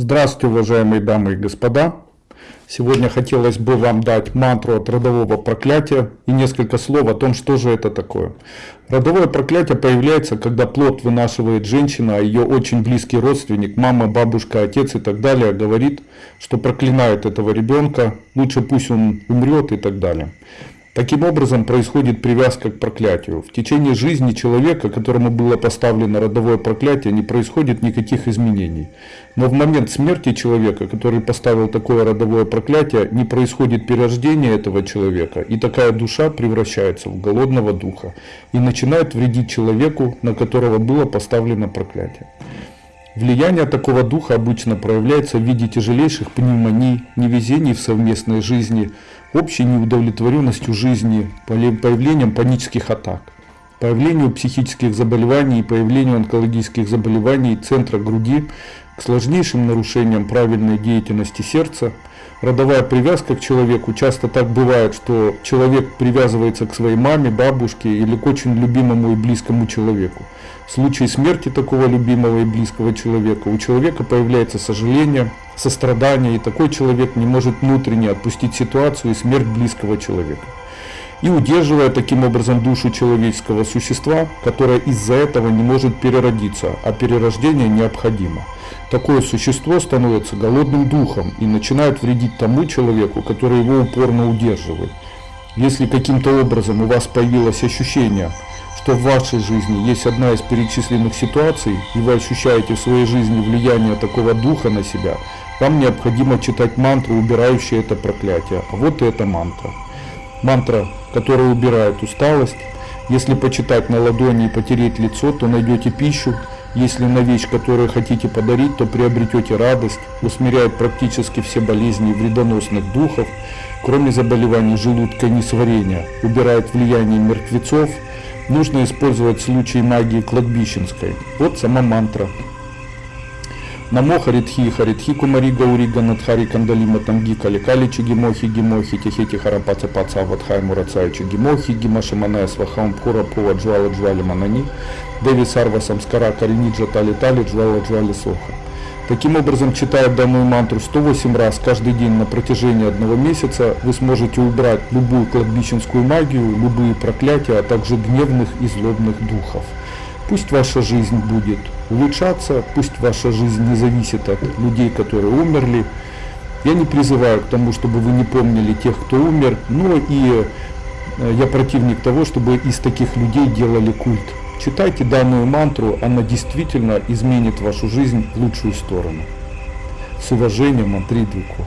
Здравствуйте, уважаемые дамы и господа. Сегодня хотелось бы вам дать мантру от родового проклятия и несколько слов о том, что же это такое. Родовое проклятие появляется, когда плод вынашивает женщина, а ее очень близкий родственник, мама, бабушка, отец и так далее, говорит, что проклинает этого ребенка, лучше пусть он умрет и так далее. Таким образом происходит привязка к проклятию. В течение жизни человека, которому было поставлено родовое проклятие, не происходит никаких изменений. Но в момент смерти человека, который поставил такое родовое проклятие, не происходит перерождение этого человека, и такая душа превращается в голодного духа и начинает вредить человеку, на которого было поставлено проклятие. Влияние такого духа обычно проявляется в виде тяжелейших пневмоний, невезений в совместной жизни, общей неудовлетворенностью жизни, появлением панических атак, появлению психических заболеваний и появлению онкологических заболеваний центра груди, к сложнейшим нарушениям правильной деятельности сердца, родовая привязка к человеку. Часто так бывает, что человек привязывается к своей маме, бабушке или к очень любимому и близкому человеку. В случае смерти такого любимого и близкого человека у человека появляется сожаление, сострадание, и такой человек не может внутренне отпустить ситуацию и смерть близкого человека. И удерживая таким образом душу человеческого существа, которое из-за этого не может переродиться, а перерождение необходимо. Такое существо становится голодным духом и начинает вредить тому человеку, который его упорно удерживает. Если каким-то образом у вас появилось ощущение, что в вашей жизни есть одна из перечисленных ситуаций, и вы ощущаете в своей жизни влияние такого духа на себя, вам необходимо читать мантру, убирающую это проклятие. А вот эта мантра. Мантра, которая убирает усталость. Если почитать на ладони и потереть лицо, то найдете пищу. Если на вещь, которую хотите подарить, то приобретете радость. Усмиряет практически все болезни вредоносных духов, кроме заболеваний желудка и несварения. Убирает влияние мертвецов, нужно использовать в случае магии кладбищенской. Вот сама мантра. Намо Харитхи, Харитхи Кумари Гаури Ганадхари Кандалима Танги Кали Кали Чигимохи Гимохи Тихети Харапаца Паца Ватхай Мурацай Чигимохи Гимашаманая Свахам Пура Пува Джвала Джвали Манани Деви Сарва Самскара Кариниджа Тали Тали Джвала Джвали Соха. Таким образом, читая данную мантру 108 раз каждый день на протяжении одного месяца, вы сможете убрать любую кладбищенскую магию, любые проклятия, а также гневных и злобных духов. Пусть ваша жизнь будет улучшаться, пусть ваша жизнь не зависит от людей, которые умерли. Я не призываю к тому, чтобы вы не помнили тех, кто умер, но и э, я противник того, чтобы из таких людей делали культ. Читайте данную мантру, она действительно изменит вашу жизнь в лучшую сторону. С уважением, Андрей Дрюко.